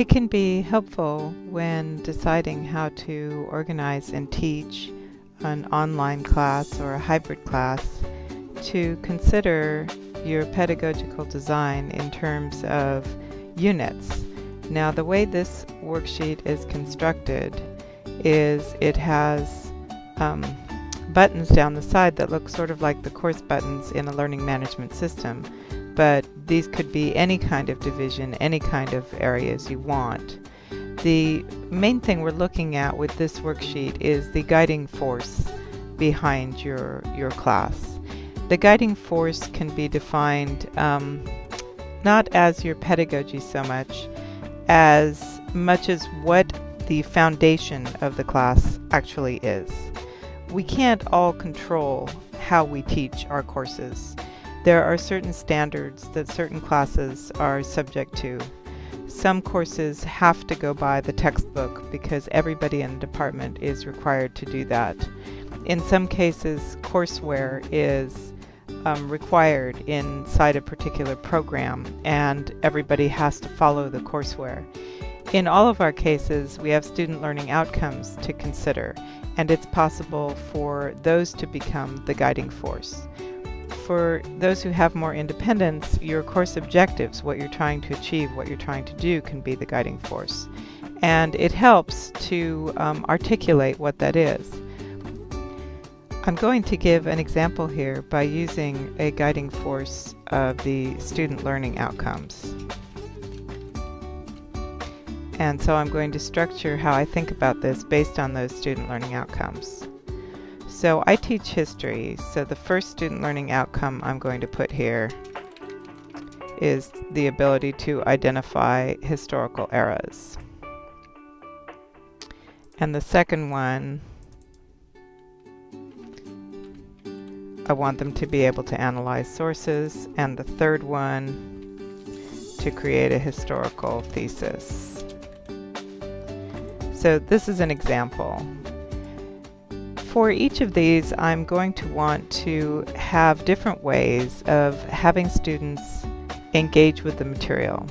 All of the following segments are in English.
It can be helpful when deciding how to organize and teach an online class or a hybrid class to consider your pedagogical design in terms of units. Now the way this worksheet is constructed is it has um, buttons down the side that look sort of like the course buttons in a learning management system but these could be any kind of division, any kind of areas you want. The main thing we're looking at with this worksheet is the guiding force behind your, your class. The guiding force can be defined um, not as your pedagogy so much as much as what the foundation of the class actually is. We can't all control how we teach our courses. There are certain standards that certain classes are subject to. Some courses have to go by the textbook because everybody in the department is required to do that. In some cases, courseware is um, required inside a particular program and everybody has to follow the courseware. In all of our cases, we have student learning outcomes to consider, and it's possible for those to become the guiding force for those who have more independence, your course objectives, what you're trying to achieve, what you're trying to do, can be the guiding force. And it helps to um, articulate what that is. I'm going to give an example here by using a guiding force of the student learning outcomes. And so I'm going to structure how I think about this based on those student learning outcomes. So I teach history, so the first student learning outcome I'm going to put here is the ability to identify historical eras. And the second one, I want them to be able to analyze sources. And the third one, to create a historical thesis. So this is an example for each of these, I'm going to want to have different ways of having students engage with the material.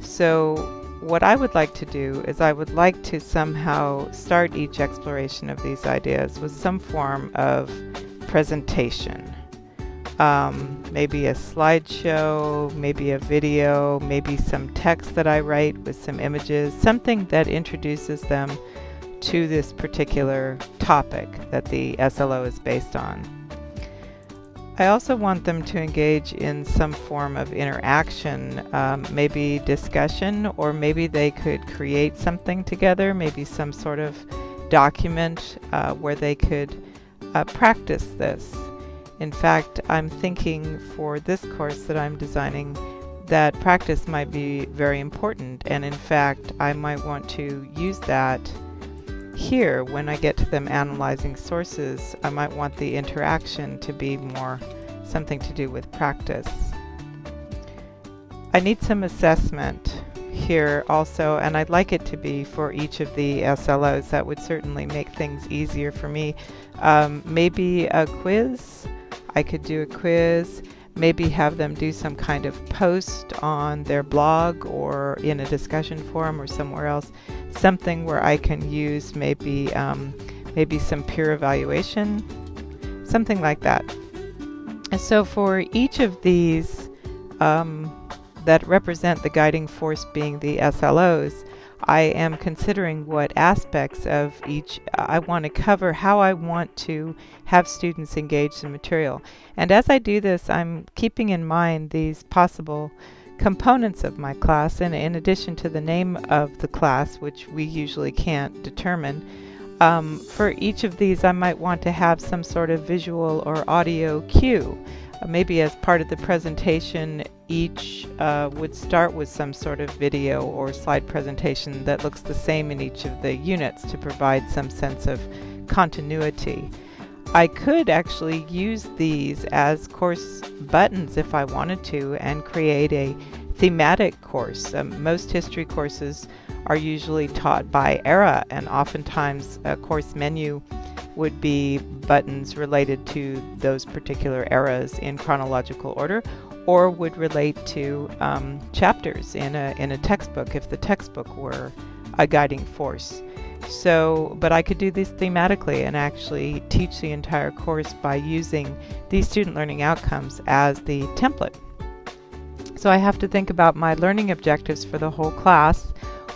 So what I would like to do is I would like to somehow start each exploration of these ideas with some form of presentation. Um, maybe a slideshow, maybe a video, maybe some text that I write with some images, something that introduces them to this particular topic that the SLO is based on. I also want them to engage in some form of interaction, um, maybe discussion, or maybe they could create something together, maybe some sort of document uh, where they could uh, practice this. In fact, I'm thinking for this course that I'm designing that practice might be very important, and in fact, I might want to use that here, when I get to them analyzing sources, I might want the interaction to be more something to do with practice. I need some assessment here also, and I'd like it to be for each of the SLOs. That would certainly make things easier for me. Um, maybe a quiz. I could do a quiz maybe have them do some kind of post on their blog or in a discussion forum or somewhere else, something where I can use maybe um, maybe some peer evaluation, something like that. So for each of these um, that represent the guiding force being the SLOs, I am considering what aspects of each I want to cover, how I want to have students engage in material. And as I do this, I'm keeping in mind these possible components of my class, and in addition to the name of the class, which we usually can't determine, um, for each of these I might want to have some sort of visual or audio cue. Maybe as part of the presentation, each uh, would start with some sort of video or slide presentation that looks the same in each of the units to provide some sense of continuity. I could actually use these as course buttons if I wanted to and create a thematic course. Um, most history courses are usually taught by era and oftentimes a course menu would be buttons related to those particular eras in chronological order, or would relate to um, chapters in a, in a textbook if the textbook were a guiding force. So, but I could do this thematically and actually teach the entire course by using these student learning outcomes as the template. So I have to think about my learning objectives for the whole class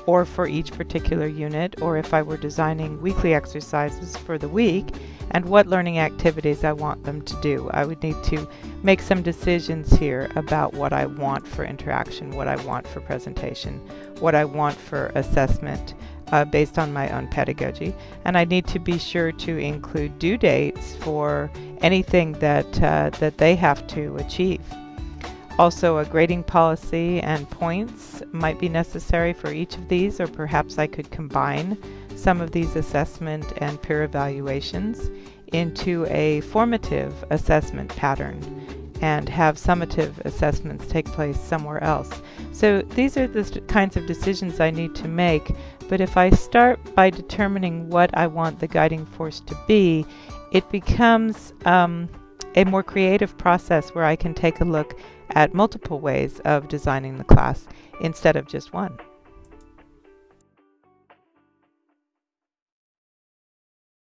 or for each particular unit, or if I were designing weekly exercises for the week, and what learning activities I want them to do. I would need to make some decisions here about what I want for interaction, what I want for presentation, what I want for assessment, uh, based on my own pedagogy. And I need to be sure to include due dates for anything that, uh, that they have to achieve. Also, a grading policy and points might be necessary for each of these, or perhaps I could combine some of these assessment and peer evaluations into a formative assessment pattern and have summative assessments take place somewhere else. So these are the kinds of decisions I need to make, but if I start by determining what I want the guiding force to be, it becomes um, a more creative process where I can take a look at multiple ways of designing the class instead of just one.